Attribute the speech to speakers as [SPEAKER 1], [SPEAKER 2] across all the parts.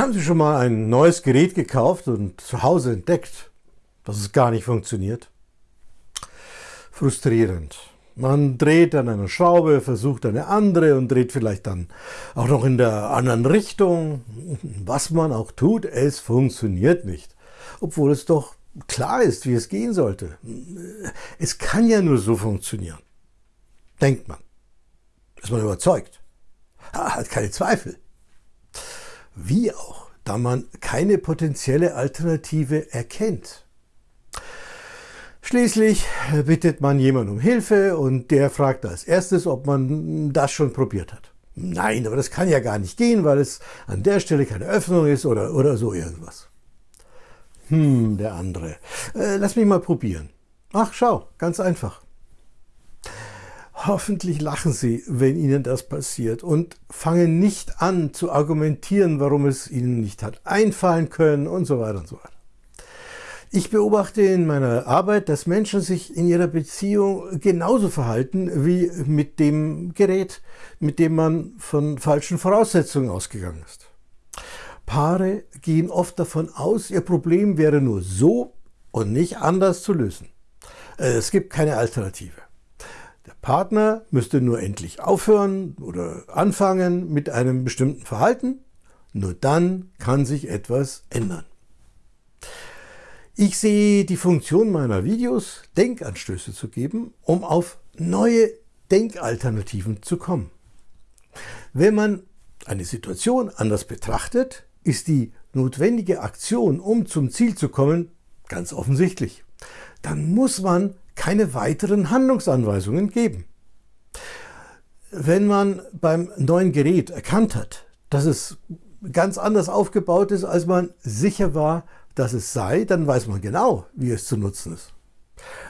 [SPEAKER 1] Haben Sie schon mal ein neues Gerät gekauft und zu Hause entdeckt, dass es gar nicht funktioniert? Frustrierend. Man dreht an einer Schraube, versucht eine andere und dreht vielleicht dann auch noch in der anderen Richtung. Was man auch tut, es funktioniert nicht. Obwohl es doch klar ist, wie es gehen sollte. Es kann ja nur so funktionieren. Denkt man. Ist man überzeugt. Hat keine Zweifel. Wie auch, da man keine potenzielle Alternative erkennt. Schließlich bittet man jemanden um Hilfe und der fragt als erstes, ob man das schon probiert hat. Nein, aber das kann ja gar nicht gehen, weil es an der Stelle keine Öffnung ist oder, oder so irgendwas. Hm, der andere. Äh, lass mich mal probieren. Ach, schau, ganz einfach. Hoffentlich lachen Sie, wenn Ihnen das passiert und fangen nicht an zu argumentieren, warum es Ihnen nicht hat einfallen können und so weiter und so weiter. Ich beobachte in meiner Arbeit, dass Menschen sich in ihrer Beziehung genauso verhalten wie mit dem Gerät, mit dem man von falschen Voraussetzungen ausgegangen ist. Paare gehen oft davon aus, ihr Problem wäre nur so und nicht anders zu lösen. Es gibt keine Alternative. Partner müsste nur endlich aufhören oder anfangen mit einem bestimmten Verhalten. Nur dann kann sich etwas ändern. Ich sehe die Funktion meiner Videos, Denkanstöße zu geben, um auf neue Denkalternativen zu kommen. Wenn man eine Situation anders betrachtet, ist die notwendige Aktion, um zum Ziel zu kommen, ganz offensichtlich. Dann muss man keine weiteren Handlungsanweisungen geben. Wenn man beim neuen Gerät erkannt hat, dass es ganz anders aufgebaut ist, als man sicher war, dass es sei, dann weiß man genau, wie es zu nutzen ist.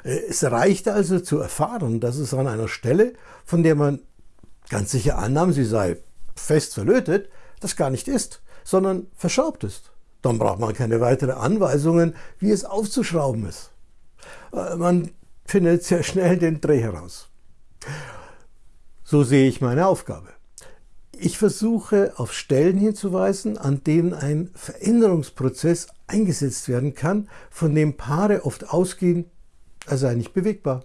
[SPEAKER 1] Es reicht also zu erfahren, dass es an einer Stelle, von der man ganz sicher annahm, sie sei fest verlötet, das gar nicht ist, sondern verschraubt ist. Dann braucht man keine weiteren Anweisungen, wie es aufzuschrauben ist. Äh, man findet sehr schnell den Dreh heraus. So sehe ich meine Aufgabe. Ich versuche auf Stellen hinzuweisen, an denen ein Veränderungsprozess eingesetzt werden kann, von dem Paare oft ausgehen, er sei nicht bewegbar.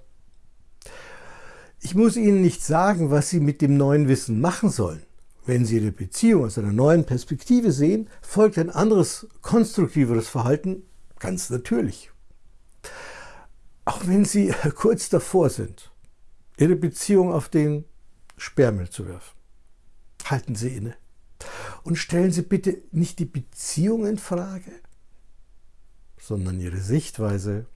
[SPEAKER 1] Ich muss Ihnen nicht sagen, was Sie mit dem neuen Wissen machen sollen. Wenn Sie Ihre Beziehung aus einer neuen Perspektive sehen, folgt ein anderes, konstruktiveres Verhalten ganz natürlich. Auch wenn Sie kurz davor sind, Ihre Beziehung auf den Sperrmüll zu werfen. Halten Sie inne und stellen Sie bitte nicht die Beziehung in Frage, sondern Ihre Sichtweise